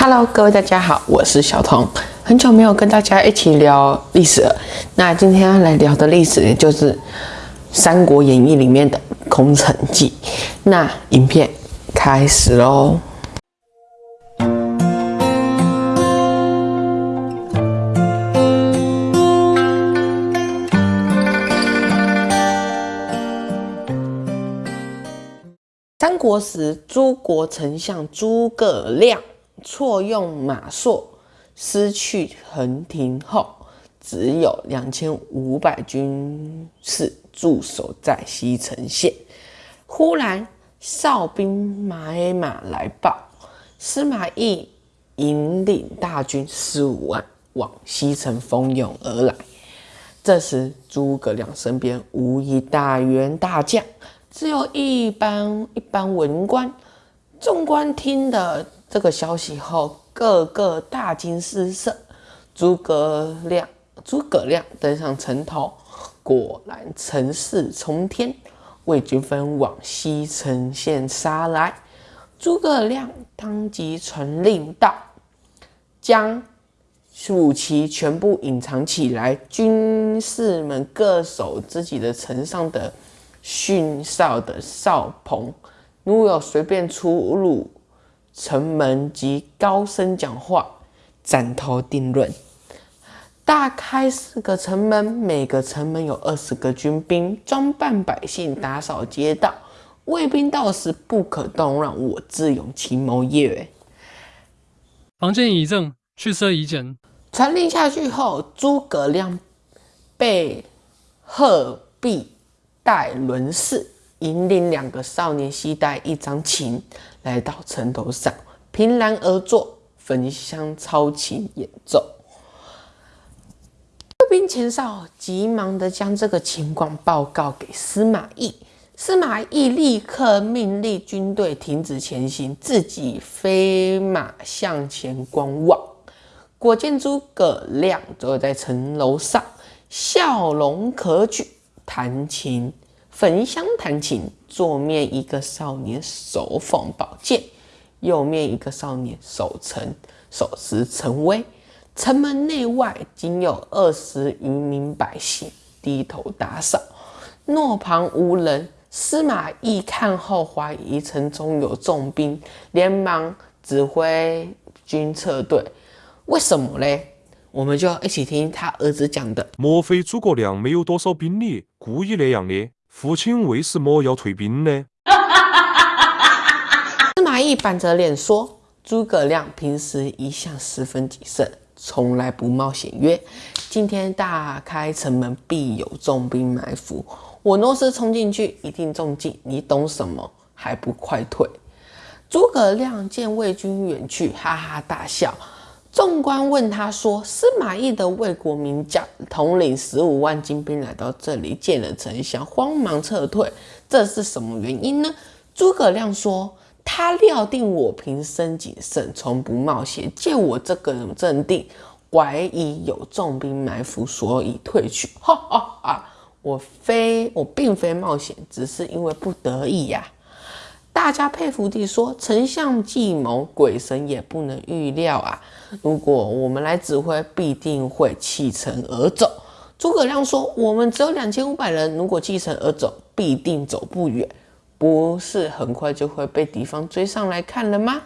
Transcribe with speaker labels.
Speaker 1: Hello，各位大家好，我是小童，很久没有跟大家一起聊历史了。那今天要来聊的历史，就是《三国演义》里面的空城计。那影片开始喽。三国时，诸国丞相诸葛亮错用马谡，失去横亭后，只有两千五百军士驻守在西城县。忽然，哨兵马马来报，司马懿引领大军十五万往西城蜂拥而来。这时，诸葛亮身边无一大员大将。只有一般一般文官，众官听的这个消息后，个个大惊失色。诸葛亮，诸葛亮登上城头，果然城势冲天，魏军分往西城县杀来。诸葛亮当即传令道：“将武器全部隐藏起来，军士们各守自己的城上的。”训哨的哨棚，如有随便出入城门及高声讲话，斩头定论。大开四个城门，每个城门有二十个军兵，装扮百姓，打扫街道。卫兵到时不可动让，我自用奇谋也。
Speaker 2: 房间已正，去设已简。
Speaker 1: 传令下去后，诸葛亮被鹤壁。带轮氏引领两个少年，携带一张琴，来到城头上，凭栏而坐，焚香操琴演奏。兵前哨急忙的将这个情况报告给司马懿，司马懿立刻命令军队停止前行，自己飞马向前观望。果见诸葛亮坐在城楼上，笑容可掬。弹琴，焚香弹琴。左面一个少年手捧宝剑，右面一个少年手城手持城威。城门内外仅有二十余名百姓低头打扫，诺旁无人。司马懿看后怀疑城中有重兵，连忙指挥军撤退。为什么嘞？我们就要一起听他儿子讲的。
Speaker 3: 莫非诸葛亮没有多少兵力，故意那样的？父亲为什么要退兵呢？
Speaker 1: 司马懿板着脸说：“诸葛亮平时一向十分谨慎，从来不冒险。约今天大开城门，必有重兵埋伏。我若是冲进去，一定中计。你懂什么？还不快退！”诸葛亮见魏军远去，哈哈大笑。众官问他说：“司马懿的魏国名将统领十五万精兵来到这里，见了丞相，慌忙撤退，这是什么原因呢？”诸葛亮说：“他料定我平生谨慎，从不冒险，见我这个人镇定，怀疑有重兵埋伏，所以退去。哈哈哈！我非我并非冒险，只是因为不得已呀。”大家佩服地说：“丞相计谋，鬼神也不能预料啊！如果我们来指挥，必定会弃城而走。”诸葛亮说：“我们只有两千五百人，如果弃城而走，必定走不远，不是很快就会被敌方追上来看了吗？”